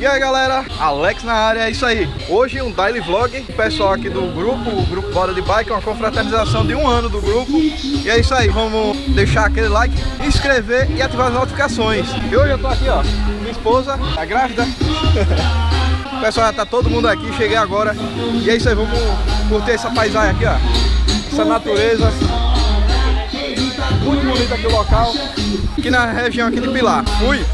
E aí galera, Alex na área, é isso aí. Hoje um daily vlog, pessoal aqui do grupo, o grupo Bora de Bike Uma confraternização de um ano do grupo. E é isso aí, vamos deixar aquele like, inscrever e ativar as notificações. E hoje eu tô aqui ó, minha esposa, tá grávida. Pessoal já tá todo mundo aqui, cheguei agora. E é isso aí, vamos curtir essa paisagem aqui ó. Essa natureza. Muito bonito aqui o local. Aqui na região aqui de Pilar. Fui!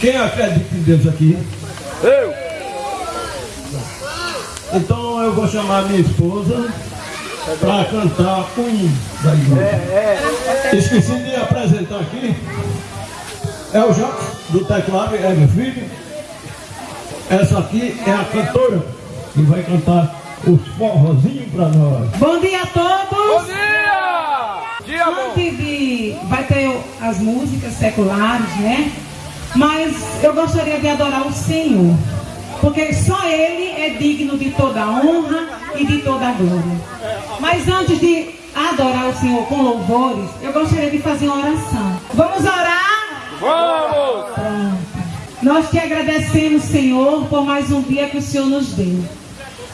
Quem acredita em Deus aqui? Eu! Então eu vou chamar minha esposa para cantar hino da igreja. Esqueci de apresentar aqui. É o Jacques, do teclado, é meu filho. Essa aqui é a cantora que vai cantar os forrozinhos para nós. Bom dia a todos! Bom dia! Dia Antes de... vai ter as músicas seculares, né? Mas eu gostaria de adorar o Senhor, porque só Ele é digno de toda honra e de toda glória. Mas antes de adorar o Senhor com louvores, eu gostaria de fazer uma oração. Vamos orar? Vamos! Pronto. Nós te agradecemos, Senhor, por mais um dia que o Senhor nos deu.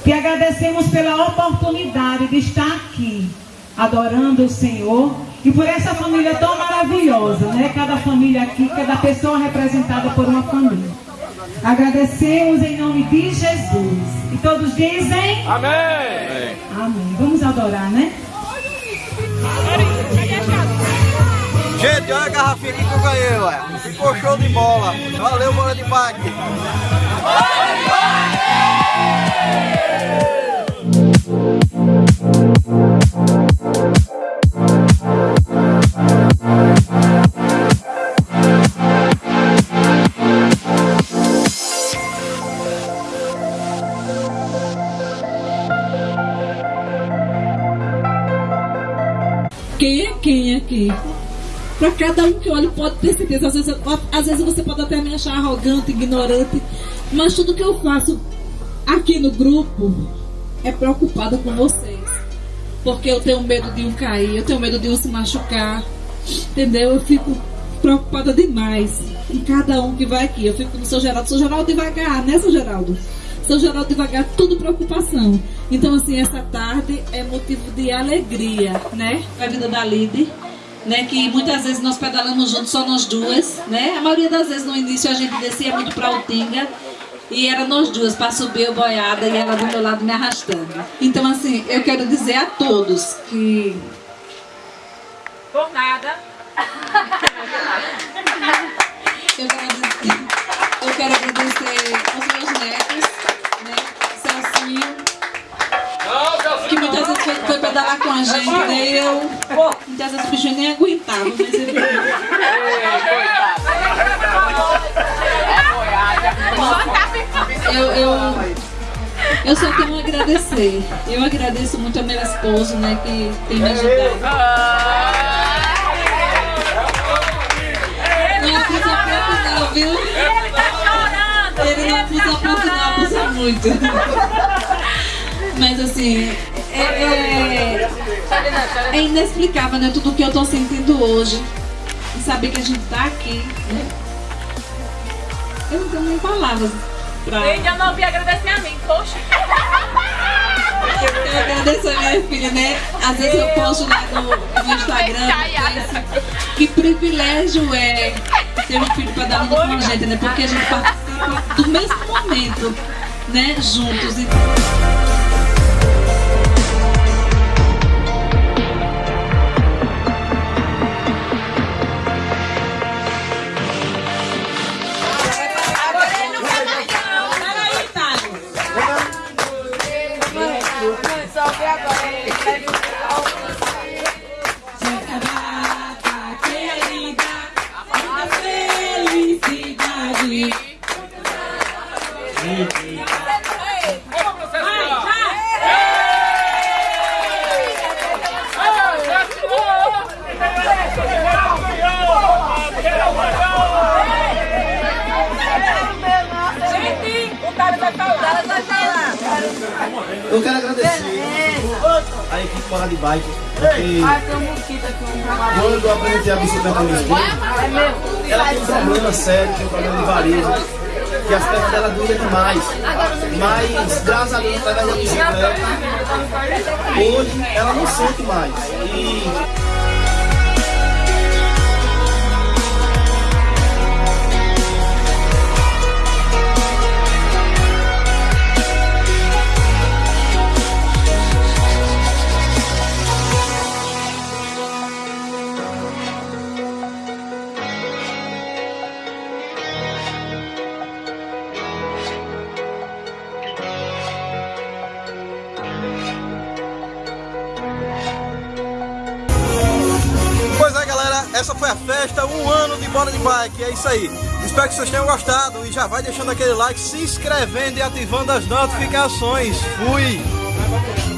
Te agradecemos pela oportunidade de estar aqui, adorando o Senhor e por essa família tão maravilhosa, né? Cada família aqui, cada pessoa representada por uma família. Agradecemos em nome de Jesus. E todos dizem? Amém. Amém. Vamos adorar, né? Gente, olha a garrafinha aqui que eu ganhei, ué. Ficou show de bola. Valeu, bola de bike. Bola de bike! Aqui? Para cada um que olha, pode ter certeza. Às vezes, às vezes você pode até me achar arrogante, ignorante, mas tudo que eu faço aqui no grupo é preocupada com vocês. porque eu tenho medo de um cair, eu tenho medo de um se machucar, entendeu? Eu fico preocupada demais em cada um que vai aqui. Eu fico no seu Geraldo, seu Geraldo devagar, né, seu Geraldo? Seu Geraldo devagar, tudo preocupação. Então, assim, essa tarde é motivo de alegria, né? A vida da Lide, né? Que muitas vezes nós pedalamos juntos, só nós duas, né? A maioria das vezes no início a gente descia muito pra Utinga e era nós duas para subir o boiada e ela do meu lado me arrastando. Então, assim, eu quero dizer a todos que. Por nada. eu, quero dizer, eu quero agradecer aos meus netos, né? Celcinho. Muitas vezes foi, foi pedalar com a gente, né? Eu. Muitas vezes o nem aguentava, mas ele. Eu, eu, eu só tenho a agradecer. Eu agradeço muito ao meu esposo, né, que tem me ajudado. Viu? Ele tá chorando. Ele não abusa pouco não, abusa muito. Mas assim, é, é, é inexplicável, né, tudo que eu tô sentindo hoje. E saber que a gente tá aqui, né? Eu não tenho nem palavras pra... Eu ainda não ouvi agradecer a mim, poxa. Eu agradeço a minha filha, né? Às vezes eu posto lá no, no Instagram, no Face, que privilégio é ter um filho para dar um com a gente, né? Porque a gente participa do mesmo momento, né? Juntos. E... Eu quero agradecer a equipe Fora de Bike, porque quando eu apresentei a bicicleta no esposo, ela tem um problema sério, tem um problema de varejo, que as pernas dela duram demais. Mas, graças a Deus, através da bicicleta, hoje ela não sente mais. E essa foi a festa, um ano de bola de bike, é isso aí. Espero que vocês tenham gostado e já vai deixando aquele like, se inscrevendo e ativando as notificações. Fui!